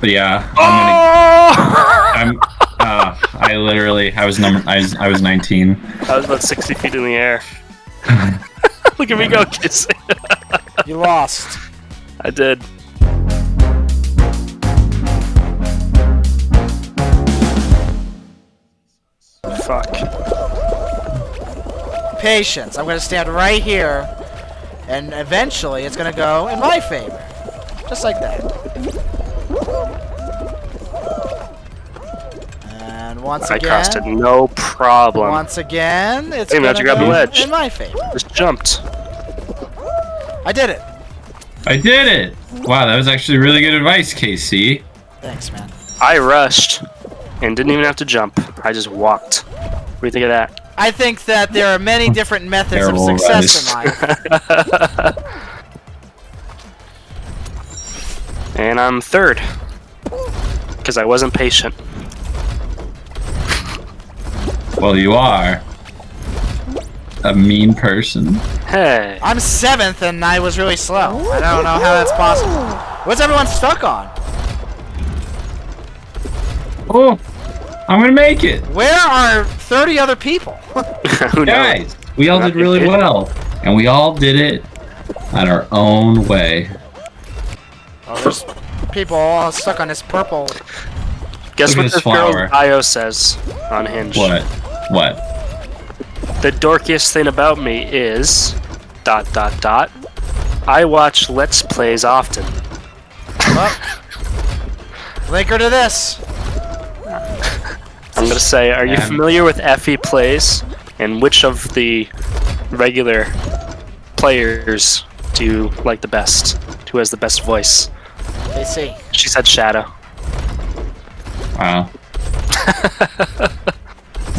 But yeah, Oh! I'm gonna. I'm. Uh, I literally. I was number. I was. I was 19. I was about 60 feet in the air. Look at me go kissing. You lost. I did. Fuck. Patience. I'm gonna stand right here, and eventually it's gonna go in my favor. Just like that. And once I again, I crossed it, no problem. once again, it's Hey, man, gonna you grab the ledge. in my favor. Just jumped. I did it. I did it. Wow, that was actually really good advice, KC. Thanks, man. I rushed and didn't even have to jump. I just walked. What do you think of that? I think that there are many different methods of Terrible success in life. and I'm third. Because I wasn't patient. Well, you are a mean person. Hey. I'm seventh, and I was really slow. I don't know how that's possible. What's everyone stuck on? Oh, I'm gonna make it, Where are 30 other people? Who knows? guys. We all did really well, and we all did it on our own way. Oh, there's people all stuck on this purple. Guess Look what this this girl's flower. bio says on Hinge? What? What? The dorkiest thing about me is dot dot dot. I watch Let's Plays often. Well, link her to this. I'm gonna say, are you Man. familiar with Effie Plays? And which of the regular players do you like the best? Who has the best voice? They see. She said Shadow. Wow.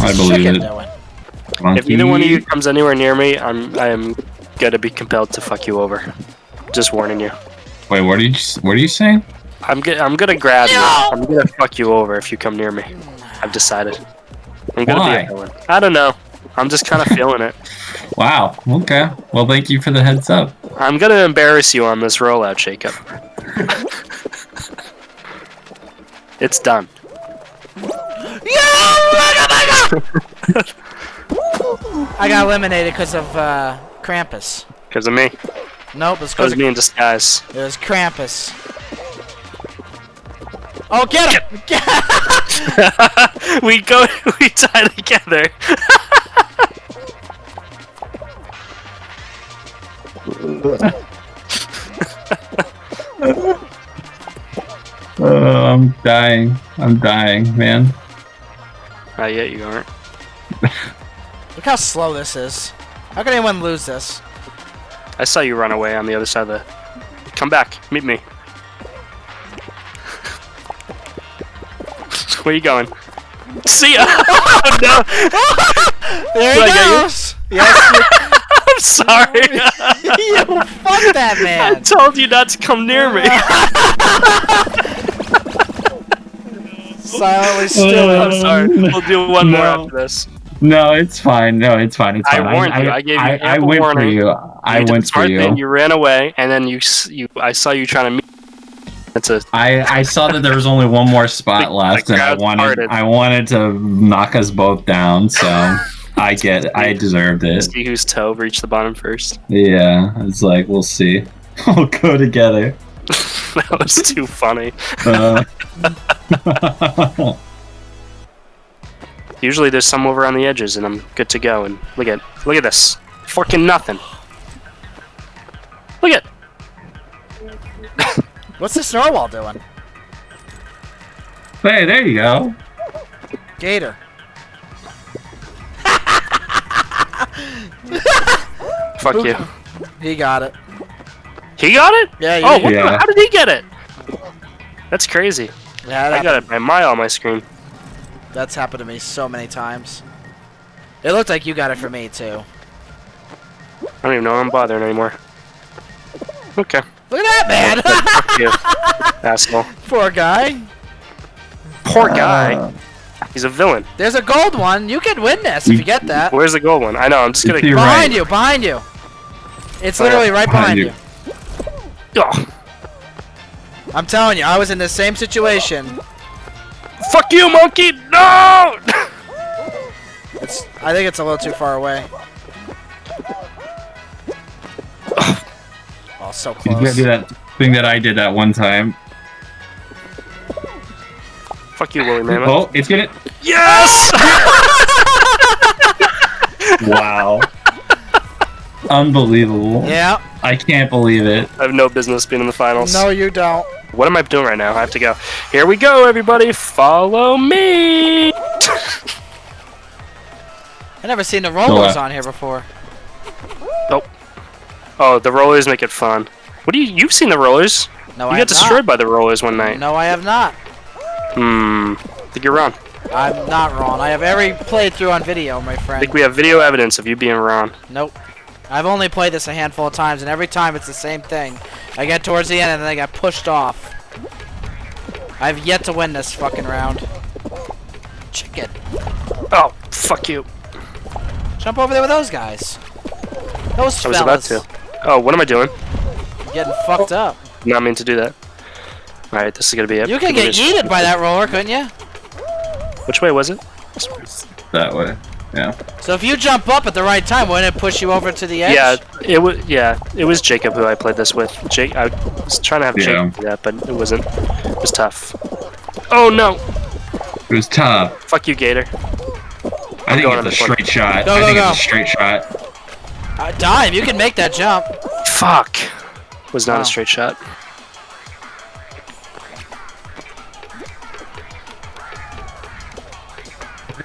I believe chicken it. doing? If either one of you comes anywhere near me, I'm I am gonna be compelled to fuck you over. Just warning you. Wait, what are you? What are you saying? I'm go- I'm gonna grab you. I'm gonna fuck you over if you come near me. I've decided. I'm gonna Why? be a villain. I don't know. I'm just kind of feeling it. Wow. Okay. Well, thank you for the heads up. I'm gonna embarrass you on this rollout, Jacob. It's done. I got eliminated because of uh, Krampus. Because of me. Nope, it's That was because me in disguise. it was Krampus. Oh, get him! Get we go. We tie together. I'm dying. I'm dying, man. Not yet. You aren't. Look how slow this is. How can anyone lose this? I saw you run away on the other side of the. Come back. Meet me. Where you going? See ya. oh, no. There he I you? goes! Yes, I'm sorry. you, you fuck that man. I told you not to come near me. Silently still. I'm sorry. We'll do one more after this. No, it's fine. No, it's fine. It's fine. I fine. warned you. I gave you I, I ample went for warning. you. I you went for you. Thing. You ran away, and then you you. I saw you trying to meet. That's a. I I saw that there was only one more spot The- left, the and I wanted parted. I wanted to knock us both down. So I get it. I deserved it. See whose toe reached the bottom first. Yeah, it's like we'll see. We'll go together. that was too funny. Uh, Usually there's some over on the edges, and I'm good to go. And look at look at this, fucking nothing. Look at. What's this narwhal doing? hey, there you go. Gator. Fuck you. He got it. He got it. Yeah, you Oh, did. what the- how did he get it? That's crazy. Yeah, I got it a mile on my screen. that's happened to me so many times. It looked like you got it for me too. I don't even know I'm bothering anymore. Okay. Look at that man! Fuck you, asshole. Poor guy. Poor guy. Uh, He's a villain. There's a gold one. You can win this if you get that. Where's the gold one? I know. I'm just gonna. here. Behind right. you, behind you. It's Oh, literally right behind Behind you. you. Oh. I'm telling you, I was in the same situation. Fuck you, monkey! No! It's. I think it's a little too far away. Oh, so He's gonna close. do that thing that I did that one time. Fuck you, woolly mammoth. Oh, it's gonna. Yes! Wow. Unbelievable. Yeah. I can't believe it. I have no business being in the finals. No, you don't. What am I doing right now? I have to go. Here we go, everybody. Follow me. I never seen the rollers uh, on here before. Oh, the rollers make it fun. What do you? You've seen the rollers? No, You I got destroyed by the rollers one night. No, I have not. Hmm. I think you're wrong. I'm not wrong. I have every playthrough on video, my friend. I think we have video evidence of you being wrong. Nope. I've only played this a handful of times, and every time it's the same thing. I get towards the end, and then I got pushed off. I've yet to win this fucking round. Chicken. Oh, fuck you. Jump over there with those guys. Those I was about to. Oh, what am I doing? Getting fucked up. Not mean to do that. All right, this is gonna be it. You can get yeeted by that roller, couldn't you? Which way was it? That way. Yeah. So if you jump up at the right time, wouldn't it push you over to the edge? Yeah, it was. Yeah, it was Jacob who I played this with. Jake, I was trying to have Yeah. Jacob do that, but it wasn't. It was tough. Oh no! It was tough. Fuck you, Gator. I think going on it's a straight shot. Go, I go, think go. it's a straight shot. Uh, dime, you can make that jump. Fuck. Was not Wow. a straight shot.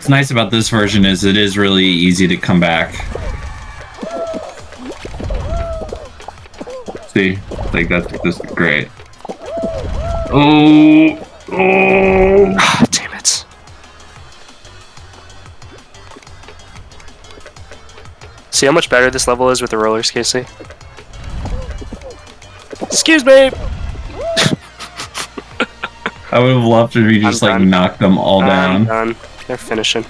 What's nice about this version is it is really easy to come back. See, like that's just great. Oh, oh. Ah, damn it. See how much better this level is with the rollers, Casey? Excuse me! I would have loved if you I'm just like done. knocked them all I'm down. done. They're finishing.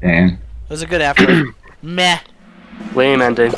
Dang. It was a good effort. Meh. Lame ending.